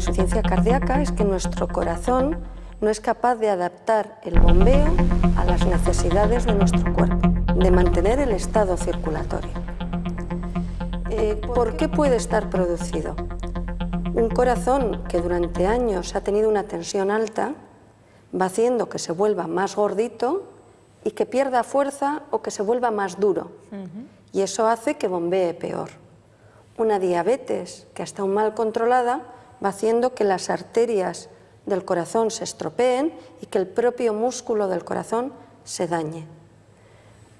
insuficiencia cardíaca es que nuestro corazón no es capaz de adaptar el bombeo a las necesidades de nuestro cuerpo, de mantener el estado circulatorio. Eh, ¿Por qué puede estar producido? Un corazón que durante años ha tenido una tensión alta va haciendo que se vuelva más gordito y que pierda fuerza o que se vuelva más duro. Y eso hace que bombee peor. Una diabetes que está mal controlada va haciendo que las arterias del corazón se estropeen y que el propio músculo del corazón se dañe.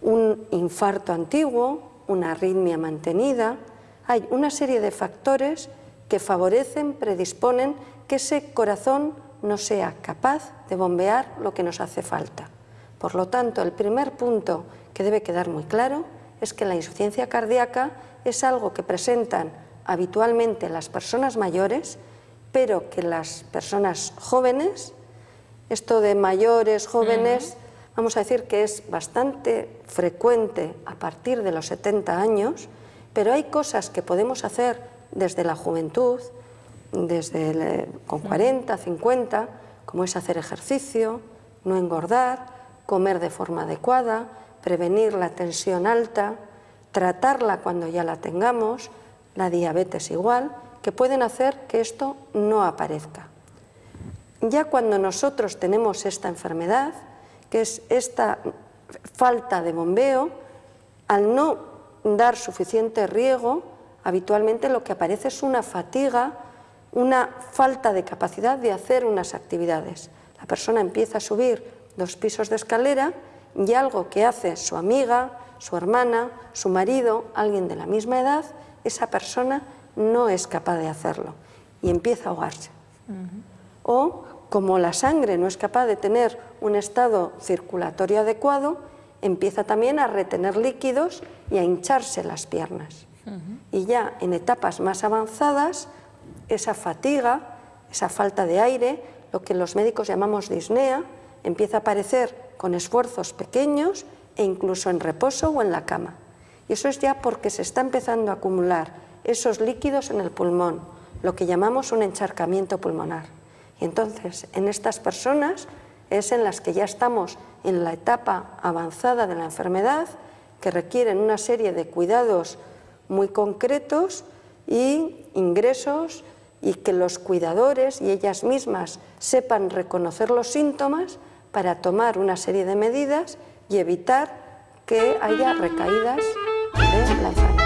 Un infarto antiguo, una arritmia mantenida, hay una serie de factores que favorecen, predisponen que ese corazón no sea capaz de bombear lo que nos hace falta. Por lo tanto, el primer punto que debe quedar muy claro es que la insuficiencia cardíaca es algo que presentan habitualmente las personas mayores pero que las personas jóvenes, esto de mayores, jóvenes, vamos a decir que es bastante frecuente a partir de los 70 años, pero hay cosas que podemos hacer desde la juventud, desde con 40, 50, como es hacer ejercicio, no engordar, comer de forma adecuada, prevenir la tensión alta, tratarla cuando ya la tengamos, la diabetes igual, que pueden hacer que esto no aparezca. Ya cuando nosotros tenemos esta enfermedad, que es esta falta de bombeo, al no dar suficiente riego, habitualmente lo que aparece es una fatiga, una falta de capacidad de hacer unas actividades. La persona empieza a subir dos pisos de escalera y algo que hace su amiga, su hermana, su marido, alguien de la misma edad, esa persona no es capaz de hacerlo y empieza a ahogarse. O como la sangre no es capaz de tener un estado circulatorio adecuado, empieza también a retener líquidos y a hincharse las piernas. Y ya en etapas más avanzadas, esa fatiga, esa falta de aire, lo que los médicos llamamos disnea, empieza a aparecer con esfuerzos pequeños e incluso en reposo o en la cama. Y eso es ya porque se está empezando a acumular esos líquidos en el pulmón, lo que llamamos un encharcamiento pulmonar. Y entonces, en estas personas es en las que ya estamos en la etapa avanzada de la enfermedad, que requieren una serie de cuidados muy concretos y ingresos y que los cuidadores y ellas mismas sepan reconocer los síntomas para tomar una serie de medidas y evitar que haya recaídas de la enfermedad.